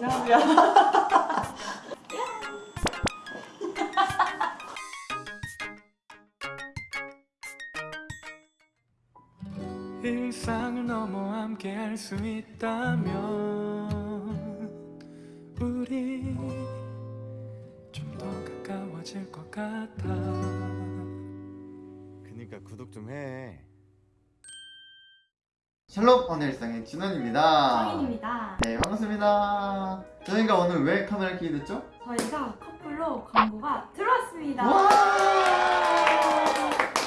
이상하고요. 일상을 넘어 함께 할 수 있다면 우리 좀 더 가까워질 것 같아 그니까 구독 좀 해. 샬롬 오늘 일상의 진원입니다. 정인입니다. 저희가 오늘 왜 카메라 켜게 됐죠? 저희가 커플로 광고가 들어왔습니다. 와!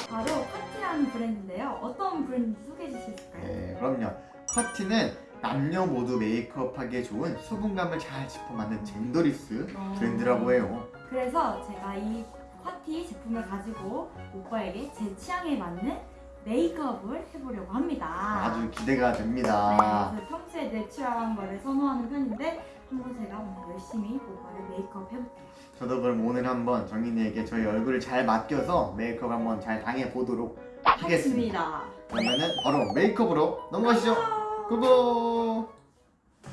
바로 파티라는 브랜드인데요. 어떤 브랜드인지 소개해 주실 수 있을까요? 네 그럼요. 커티는 남녀 모두 메이크업하기에 좋은 수분감을 잘 짚어 만든 genderless 어. 브랜드라고 해요. 그래서 제가 이 파티 제품을 가지고 오빠에게 제 취향에 맞는 메이크업을 해보려고 합니다. 아주 기대가 됩니다. 네, 평소에 내추럴한 거를 선호하는 편인데 한번 제가 오늘 열심히 오빠를 메이크업 해볼게요. 저도 그럼 오늘 한번 정인이에게 저희 얼굴을 잘 맡겨서 메이크업 한번 잘 당해 보도록 하겠습니다. 그러면은 바로 메이크업으로 넘어가시죠. 고고.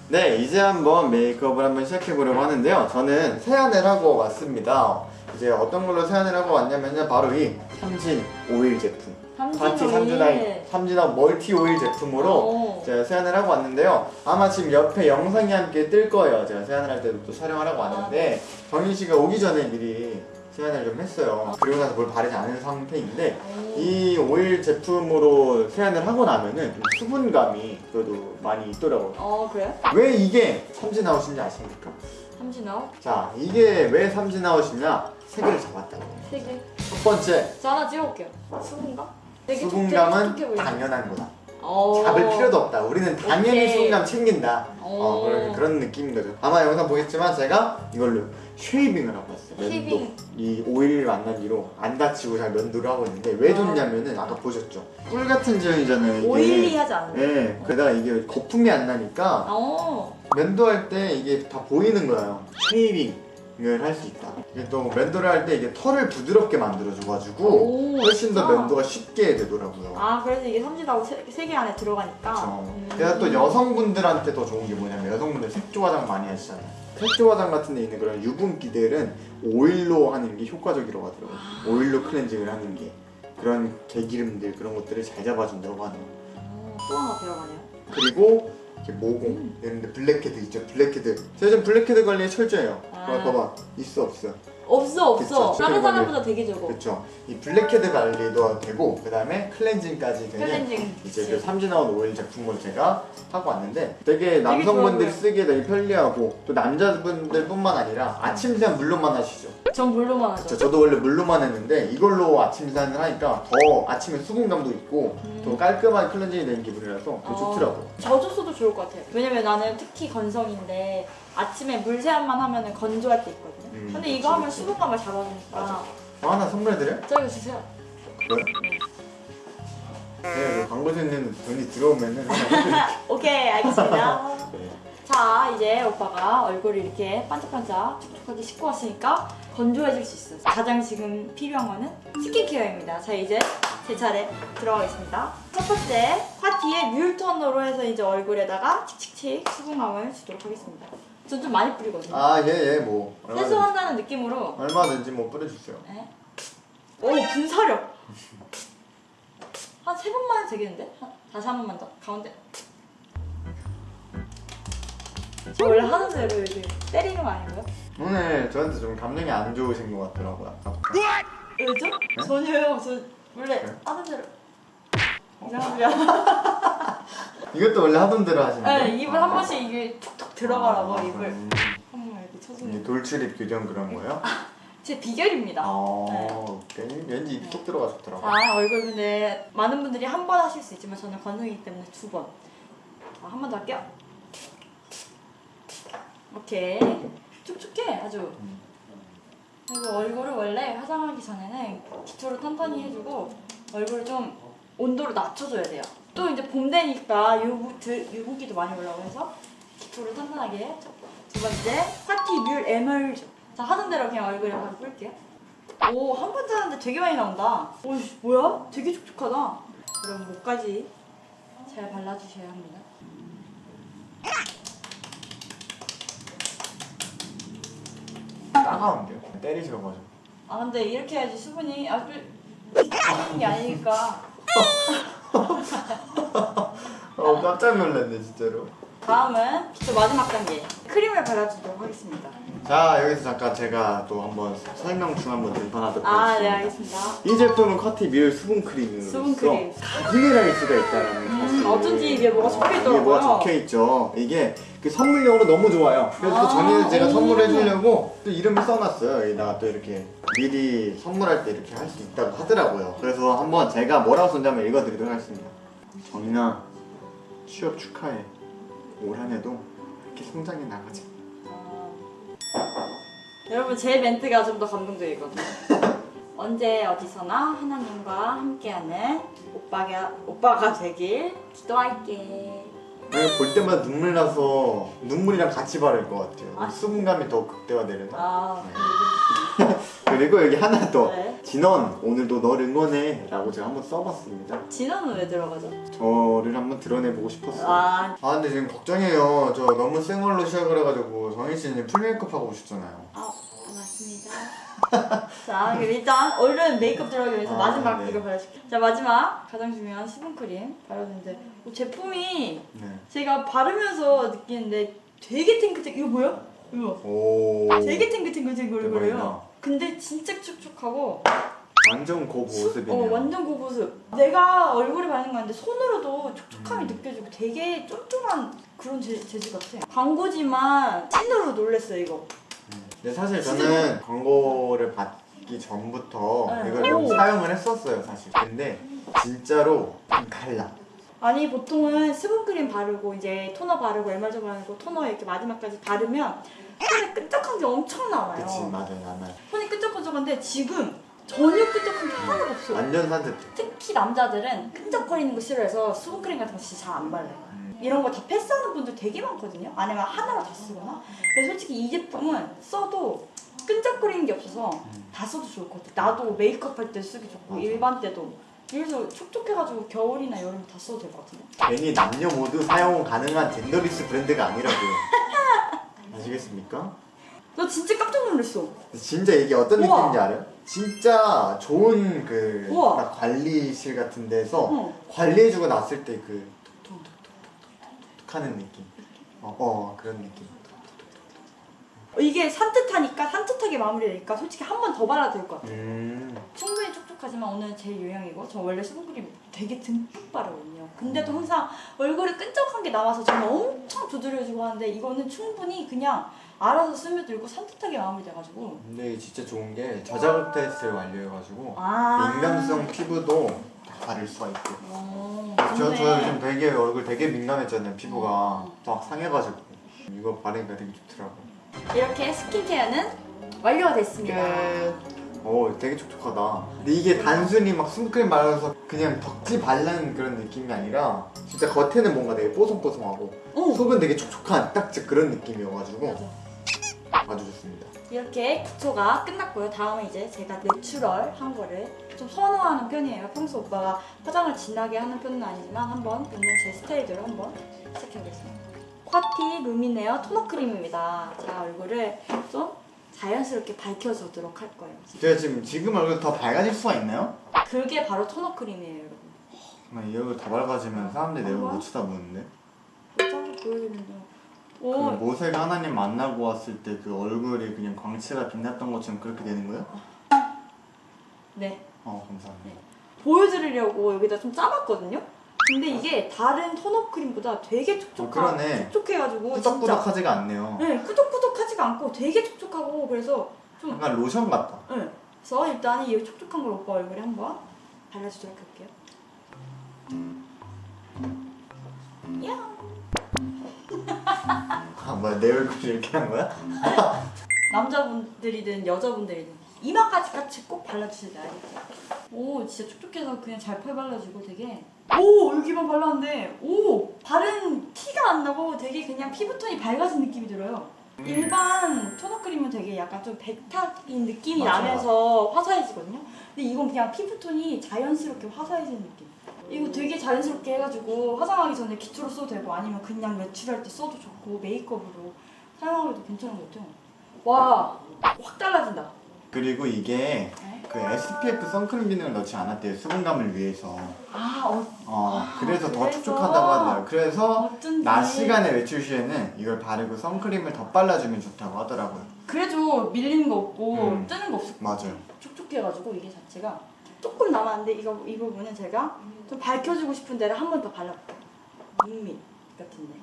네, 이제 한번 메이크업을 한번 시작해 보려고 하는데요. 저는 세안을 하고 왔습니다. 이제 어떤 걸로 세안을 하고 왔냐면요, 바로 이 삼진 오일 제품. 파티 삼진아이 삼진아 멀티 오일 제품으로 오. 제가 세안을 하고 왔는데요. 아마 지금 옆에 영상이 함께 뜰 거예요. 제가 세안을 할 때도 또 촬영을 하고 왔는데 정인 씨가 오기 전에 미리 세안을 좀 했어요. 그리고 나서 뭘 바르지 않은 상태인데 이 오일 제품으로 세안을 하고 나면은 좀 수분감이 그래도 많이 있더라고요. 어 그래요? 왜 이게 삼진아웃인지 아십니까? 삼진아 자, 이게 왜 삼진아웃이냐? 세 개를 잡았다고. 세 개. 첫 번째, 저 하나 찍어볼게요. 수분감? 수분감은? 당연한 거다. 어. 잡을 필요도 없다. 우리는 당연히 오케이. 수분감 챙긴다. 어, 오. 그런, 그런 느낌인 거죠. 아마 영상 보겠지만 제가 이걸로 shaving을 하고 왔어요. 면도. shaving. 이 오일 만난 뒤로 안 다치고 잘 면도를 하고 있는데 왜 좋냐면은 아까 보셨죠? 꿀 같은 제형이잖아요. oily하지 않아요? 예. 게다가 이게 거품이 안 나니까 어. 면도할 때 이게 다 보이는 거예요. shaving 을 할 수 있다. 이게 또 면도를 할 때 이게 털을 부드럽게 만들어줘가지고 오, 훨씬 더? 면도가 쉽게 되더라고요. 아 그래서 이게 삼진아웃 세 개 안에 들어가니까. 음. 그래서 또 여성분들한테 더 좋은 게 뭐냐면 여성분들 색조 화장 많이 하시잖아요. 색조 화장 같은 데 있는 그런 유분기들은 오일로 하는 게 효과적이라고 하더라고요. 오일로 클렌징을 하는 게 그런 개기름들 그런 것들을 잘 잡아준다고 하네요. 어, 또 하나 들어가네요. 그리고 이렇게 모공 이런 데 블랙헤드 있죠? 블랙헤드. 제가 지금 블랙헤드 관리에 철저해요. 아. 봐봐. 있어 없어 없어 없어. 그쵸, 다른 사람보다 되게 적어. 그렇죠 이 블랙헤드 관리도 되고 그 다음에 클렌징까지 되는 클렌징. 이제. 그 삼진아웃 오일 제품을 제가 하고 왔는데 되게 남성분들이 좋아 쓰기에 되게 편리하고 또 남자분들 뿐만 아니라 아침 세안 물로만 하시죠 전 물로만 하죠. 저, 저도 원래 물로만 했는데 이걸로 아침 세안을 하니까 더 아침에 수분감도 있고 음. 더 깔끔한 클렌징이 되는 기분이라서 되게 어. 좋더라고요 젖었어도 좋을 것 같아요. 왜냐면 나는 특히 건성인데 아침에 물 세안만 하면 건조할 때 있거든요. 음, 근데 그치, 이거 하면 그치. 수분감을 잡아주니까. 맞아. 저 하나 선물해드려요? 저 이거 주세요. 그래요? 네, 그 광고주 있는 돈이 들어오면은 오케이 알겠습니다. 네. 자 이제 오빠가 얼굴을 이렇게 반짝반짝 촉촉하게 씻고 왔으니까 건조해질 수 있어요. 가장 지금 필요한 거는 스킨케어입니다. 자 이제 제 차례 들어가겠습니다. 첫 번째 파티에 뮬 토너로 해서 이제 얼굴에다가 칙칙칙 수분감을 주도록 하겠습니다. 전 좀 많이 뿌리거든요. 아 예 예 뭐. 얼마든지 세수한다는 느낌으로. 얼마든지 뭐 뿌려주세요. 네. 오 분사력 한 세 번만 해도 되겠는데? 한- 다시 한 번만 더. 가운데. 저 원래 하는 대로 이렇게 때리는 거 아닌가요? 오늘 저한테 좀 감정이 안 좋으신 것 같더라고요. 왜죠? 네? 전혀요. 저 원래 네? 하는 대로. 이상합니다. 이것도 원래 하던 대로 하시는데 네, 입을 한 번씩 이게 툭툭 들어가라고 아, 입을 음, 한 번만 이렇게 쳐주는 돌출입 교정 그런 거예요? 제 비결입니다 아 왠- 왠지 입쏙 들어가 좋더라고요 아 얼굴 근데 많은 분들이 한 번 하실 수 있지만 저는 건성이기 때문에 두 번. 아, 한 번 더 할게요. 오케이. 촉촉해 아주. 음. 그리고 얼굴을 원래 화장하기 전에는 기초를 탄탄히 해주고 얼굴을 좀 온도를 낮춰줘야 돼요. 또 이제 봄 되니까 유부, 드, 유분기도 많이 올라오고 해서 기초를 탄탄하게 두 번째 파티 뮬 에멀죠. 자 하던 대로 그냥 얼굴에 바로 뿌릴게요. 오, 한 번 짜는데 되게 많이 나온다. 오, 씨, 뭐야? 되게 촉촉하다. 그럼 목까지 잘 발라주셔야 합니다. 따가운데요? 때리셔가지고 아 근데 이렇게 해야지 수분이 아주 있는 게 아니니까 어 깜짝 놀랐네 진짜로 다음은 기초 마지막 단계 크림을 발라주도록 하겠습니다 자 여기서 잠깐 제가 또 한번 설명 중 한번 들판하도록 아네 하겠습니다 알겠습니다 이 제품은 커티 뮤일 수분 크림으로서 수분 크림. 가격을 할 수가 있다는 음, 사실 어쩐지 위에 뭐가 적혀 이게 뭐가 있더라고요 적혀 있죠. 이게 그 선물용으로 너무 좋아요. 그래서 또 아, 전에는 제가 오. 선물해 주려고 또 이름을 써놨어요. 여기다가 또 이렇게 미리 선물할 때 이렇게 할 수 있다고 하더라고요. 그래서 한번 제가 뭐라고 한번 읽어드리도록 하겠습니다. 정인아 취업 축하해. 올 한해도 이렇게 성장해 나가자. 어. 여러분 제 멘트가 좀 더 감동적이거든요 언제 어디서나 하나님과 함께하는 오빠가, 오빠가 되길 기도할게 볼 때마다 눈물 나서 눈물이랑 같이 바를 것 같아요. 아. 수분감이 더 극대화되려나? 아 그리고 여기 하나 더. 네. 진원 오늘도 널 응원해 라고 제가 한번 써봤습니다. 진원은 왜 들어가죠? 저를 한번 드러내보고 싶었어요. 아, 아 근데 지금 걱정이에요. 저 너무 생얼로 시작을 해가지고 정희 씨는 풀메이크업 하고 오셨잖아요. 아 고맙습니다 자 그럼 일단 얼른 메이크업 들어가기 위해서 아, 마지막 네. 이거 발라줄게요 자 마지막 가장 중요한 수분크림 발라주는데 어, 제품이 네. 제가 바르면서 느끼는데 되게 탱크탱크 이거 뭐야? 이거 오. 되게 탱글탱글탱글거려요. 근데 진짜 촉촉하고 완전 고 모습이네요. 어 완전 그 모습. 내가 얼굴에 바르는 건데 손으로도 촉촉함이 음. 느껴지고 되게 쫀쫀한 그런 재, 재질 같아. 광고지만 찐으로 놀랬어요 이거. 음. 근데 사실 저는 광고를 받기 전부터 네. 이걸 좀 오. 사용을 했었어요 사실. 근데 진짜로 좀 달라. 아니 보통은 수분크림 바르고 이제 토너 바르고 에말저 바르고 토너 이렇게 마지막까지 바르면 손에 끈적한 게 엄청 나와요. 그치 맞아요 나는 손이 끈적끈적한데 지금 전혀 끈적한 게 하나도 없어. 완전 산뜻해. 특히 남자들은 끈적거리는 거 싫어해서 수분크림 같은 거 진짜 잘 안 발라요. 음. 이런 거 다 패스하는 분들 되게 많거든요. 아니면 하나로 다 쓰거나. 근데 솔직히 이 제품은 써도 끈적거리는 게 없어서 다 써도 좋을 것 같아. 나도 메이크업 할 때 쓰기 좋고 맞아. 일반 때도. 그래서 촉촉해가지고 겨울이나 여름 다 써도 될 것 같은데. 괜히 남녀 모두 사용 가능한 젠더리스 브랜드가 아니라고요. 아시겠습니까? 나 진짜 깜짝 놀랐어. 진짜 이게 어떤 우와. 느낌인지 알아요? 진짜 좋은 그 우와. 관리실 같은 데서 어. 관리해주고 났을 때 그 톡톡톡톡톡톡 하는 느낌. 어, 어 그런 느낌. 이게 산뜻하니까 산뜻하게 마무리되니까 솔직히 한 번 더 발라도 될 것 같아. 음. 충분히 촉촉하지만 오늘 제 유형이고 저 원래 수분크림 되게 듬뿍 바르거든요. 근데도 항상 얼굴에 끈적한 게 남아서 저는 엄청 두드려주고 하는데 이거는 충분히 그냥 알아서 스며들고 산뜻하게 마무리돼가지고 근데 진짜 좋은 게 저자극 테스트를 완료해가지고 아 민감성 피부도 다 바를 수가 있고. 어, 저, 저. 요즘 되게 얼굴 되게 민감했잖아요 피부가 어. 막 상해가지고 이거 바르니까 되게 좋더라고. 이렇게 스킨케어는 완료가 됐습니다. 오 되게 촉촉하다 근데 이게 단순히 막 수분크림 발라서 그냥 덕지 바르는 그런 느낌이 아니라 진짜 겉에는 뭔가 되게 뽀송뽀송하고 어. 속은 되게 촉촉한 딱 진짜 그런 느낌이어가지고. 아주 좋습니다 이렇게 기초가 끝났고요. 다음은 이제 제가 natural 한 거를 좀 선호하는 편이에요. 평소 오빠가 화장을 진하게 하는 편은 아니지만 한번 있는 제 스타일대로 한번 시작해보겠습니다. 콰티 루미네어 토너 크림입니다. 자 얼굴을 좀 자연스럽게 밝혀주도록 할 거예요. 제가 지금 지금 얼굴 더 밝아질 수가 있나요? 그게 바로 토너 크림이에요, 여러분. 정말 이 얼굴 더 밝아지면 사람들이 내 얼굴 못 쳐다보는데 짠 보여드리는 그 오, 모세가 하나님 만나고 왔을 때 그 얼굴이 그냥 광채가 빛났던 것처럼 그렇게 되는 거예요? 네. 어 감사합니다 보여드리려고 여기다 좀 짜봤거든요. 근데 이게 다른 토너 크림보다 되게 어, 촉촉한, 그러네 촉촉해가지고 꾸덕꾸덕하지가 않네요 네, 끄덕끄덕하지가 않고 되게 촉촉하고 그래서 좀 약간 로션 같다 네. 그래서 일단 이 촉촉한 걸 오빠 얼굴에 한번 발라주도록 할게요. 야 아 뭐야 내 얼굴이 이렇게 한 거야? 남자분들이든 여자분들이든 이마까지 같이 꼭 발라주셔야 돼요. 알겠죠? 오 진짜 촉촉해서 그냥 잘 발라지고 되게 오 여기만 발랐는데 오 바른 티가 안 나고 되게 그냥 피부톤이 밝아진 느낌이 들어요. 음. 일반 토너 크림은 되게 약간 좀 백탁인 느낌이 맞아. 나면서 화사해지거든요. 근데 이건 그냥 피부톤이 자연스럽게 화사해지는 느낌. 이거 되게 자연스럽게 해가지고 화장하기 전에 기초로 써도 되고 아니면 그냥 외출할 때 써도 좋고 메이크업으로 사용하기도 괜찮은 것 같아요. 와, 확 달라진다. 그리고 이게 네. 그 SPF 선크림 기능을 넣지 않았대요 수분감을 위해서 아, 어, 어 아, 그래서 더 그래서? 촉촉하다고 하더라고요 그래서 어쩐지. 낮 시간에 외출 시에는 이걸 바르고 선크림을 더 발라주면 좋다고 하더라고요 그래도 밀리는 거 없고 음. 뜨는 거 없고 맞아요 촉촉해가지고 이게 자체가 조금 남았는데 이거 이 부분은 제가 좀 밝혀주고 싶은 데를 한 번 더 발라볼게요. 눈밑 같은데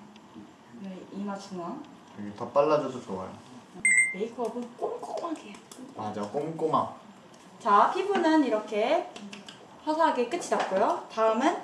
여기 이마 중앙 여기 더 발라줘도 좋아요 메이크업은 꼼꼼하게. 맞아 꼼꼼함 자 피부는 이렇게 화사하게 끝이 났고요. 다음은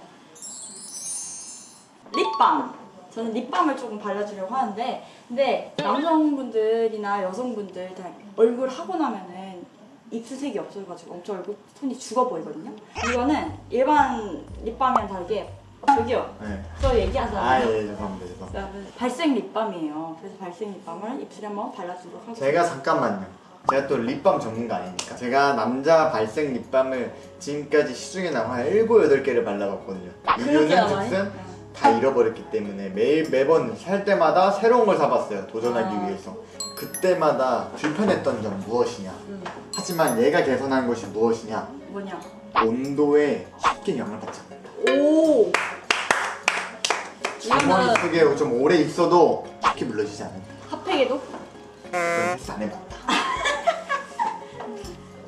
립밤. 저는 립밤을 조금 발라주려고 하는데 근데 남성분들이나 여성분들 다 얼굴 하고 나면은 입술색이 없어가지고 엄청 얼굴 톤이 죽어 보이거든요. 이거는 일반 립밤이랑 다르게 저기요. 네. 저 얘기하잖아요. 아예 죄송합니다 죄송합니다 여러분, 발색 립밤이에요. 그래서 발색 립밤을 입술에 한번 발라주도록 하겠습니다. 제가 잠깐만요 제가 또 립밤 전문가 아니니까. 제가 남자 발색 립밤을 지금까지 시중에 나와 한 7, 8개를 발라봤거든요. 이유는 나와요? 즉슨 다 잃어버렸기 때문에 매일 매번 살 때마다 새로운 걸 사봤어요 도전하기 아. 위해서. 그때마다 불편했던 점 무엇이냐? 음, 하지만 얘가 개선한 것이 무엇이냐? 뭐냐? 온도에 쉽게 영향을 받지 않는다. 오. 주머니 속에 좀 오래 있어도 쉽게 물러지지 않는다. 핫팩에도? 그건 테스트 안 해봤다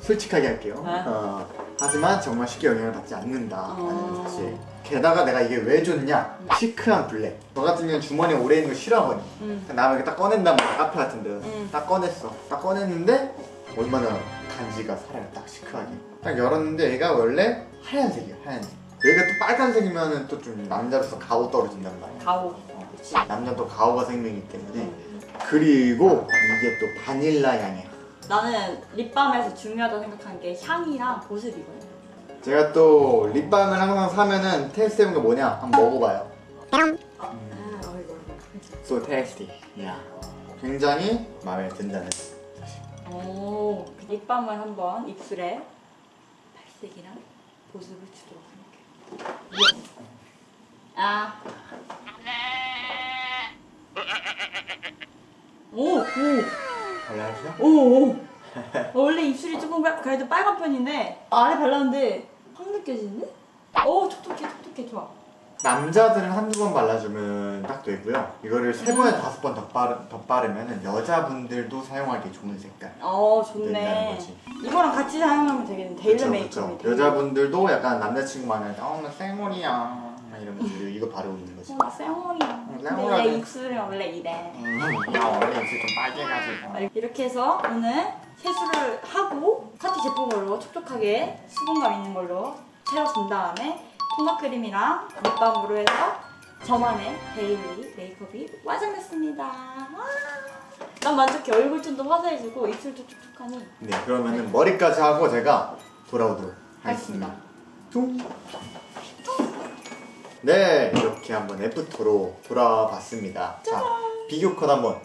솔직하게 할게요. 아. 어, 하지만 정말 쉽게 영향을 받지 않는다라는 어. 사실 게다가 내가 이게 왜 좋냐? 시크한 블랙. 저 같은 경우는 주머니에 오래 있는 거 싫어하거든. 음. 나만 이렇게 딱 꺼낸단 말이야 카페 같은 데서. 음. 딱 꺼냈어. 딱 꺼냈는데 얼마나 간지가 살아요 딱 시크하게. 딱 열었는데 얘가 원래 하얀색이야 하얀색. 얘가 또 빨간색이면 또 좀 남자로서 가오 떨어진단 말이야. 가오. 어. 남자도 가오가 생명이기 때문에. 그리고 이게 또 바닐라 향이야 나는 립밤에서 중요하다고 생각하는 게 향이랑 보습이거든. 제가 또 립밤을 항상 사면은 테스트 해본 게 뭐냐 한번 먹어봐요 아, 어이구, 어이구. So tasty 야 굉장히 마음에 든다는 오, 립밤을 한번 입술에 발색이랑 보습을 주도록 할게요. 아. 오, 오. 발라주세요 오, 오. 원래 입술이 조금 빨- 그래도 빨간 편인데 아래 발랐는데 확 느껴지는데? 오, 촉촉해, 촉촉해, 좋아. 남자들은 한두 번 발라주면 딱 되고요 이거를 세 번에 다섯 번더 바르, 더 바르면 여자분들도 사용하기 좋은 색깔 어, 좋네. 이거랑 같이 사용하면 되겠네. 메이크업이. 그쵸. 여자분들도 약간 남자친구 만날 때어나 쌩얼이야 막 이러면서 이거 바르고 있는 거지 어, 쌩얼이야. 응, 근데. 내 입술은 원래 이래. 음, 나 원래 입술 좀 빨개가지고 이렇게 해서 오늘 세수를 하고 카티 제품으로 촉촉하게 수분감 있는 걸로 채워준 다음에 tone up 크림이랑 립밤으로 해서 저만의 daily 메이크업이 완성됐습니다. 와! 난 만족해. 얼굴 톤도 화사해지고 입술도 촉촉하니 네 그러면은 머리까지 하고 제가 돌아오도록 하겠습니다 하겠습니다. 퉁. 네 이렇게 한번 after로 돌아봤습니다 자 비교 컷 한번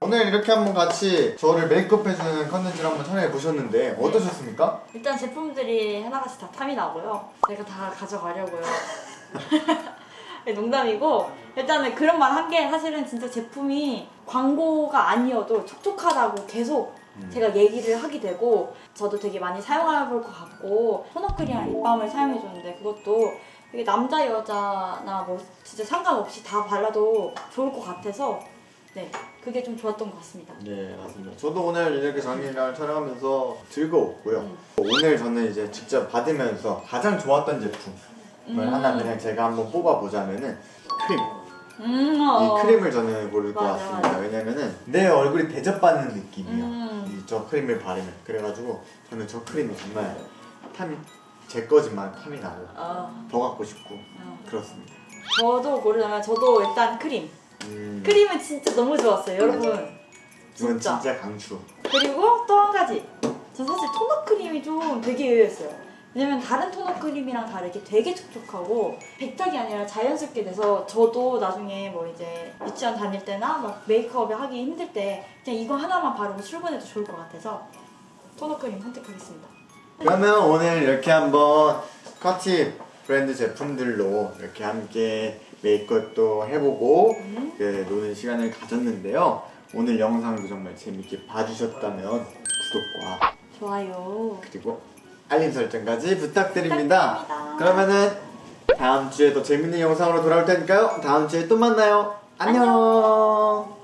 오늘 이렇게 한번 같이 저를 메이크업 해주는 컨텐츠를 한번 촬영해 보셨는데 어떠셨습니까? 일단 제품들이 하나같이 다 탐이 나고요. 제가 다 가져가려고요. 네, 농담이고 일단은 그런 말 한 게 사실은 진짜 제품이 광고가 아니어도 촉촉하다고 계속 음. 제가 얘기를 하게 되고 저도 되게 많이 사용해 볼 것 같고 토너크림이랑 립밤을 사용해 줬는데 그것도 되게 남자 여자나 뭐 진짜 상관없이 다 발라도 좋을 것 같아서 네 그게 좀 좋았던 것 같습니다. 네 맞습니다 저도 오늘 이렇게 장미랑 촬영하면서 즐거웠고요 음. 오늘 저는 이제 직접 받으면서 가장 좋았던 제품을 음. 하나 그냥 제가 한번 뽑아보자면은 크림 음, 어. 이 크림을 저는 고를 것 맞아, 같습니다. 맞아. 왜냐면은 내 얼굴이 대접받는 느낌이야. 음. 이저 크림을 바르면 그래가지고 저는 저 크림이 정말 탐이 제 거지만 탐이 나고 어, 더 갖고 싶고 어. 그렇습니다. 저도 고르자면 저도 일단 크림. 음, 크림은 진짜 너무 좋았어요, 여러분. 이건 진짜. 진짜 강추. 그리고 또 한 가지. 전 사실 토너 크림이 좀 되게 의외였어요. 왜냐면 다른 토너 크림이랑 다르게 되게 촉촉하고 백탁이 아니라 자연스럽게 돼서 저도 나중에 뭐 이제 유치원 다닐 때나 막 메이크업을 하기 힘들 때 그냥 이거 하나만 바르고 출근해도 좋을 것 같아서 토너 크림 선택하겠습니다. 그러면 오늘 이렇게 한번 커티 브랜드 제품들로 이렇게 함께 메이크업도 해보고 음. 그 노는 시간을 가졌는데요. 오늘 영상도 정말 재밌게 봐주셨다면 구독과 좋아요. 그리고 알림 설정까지 부탁드립니다. 부탁드립니다. 그러면은 다음 주에 더 재밌는 영상으로 돌아올 테니까요. 다음 주에 또 만나요. 안녕.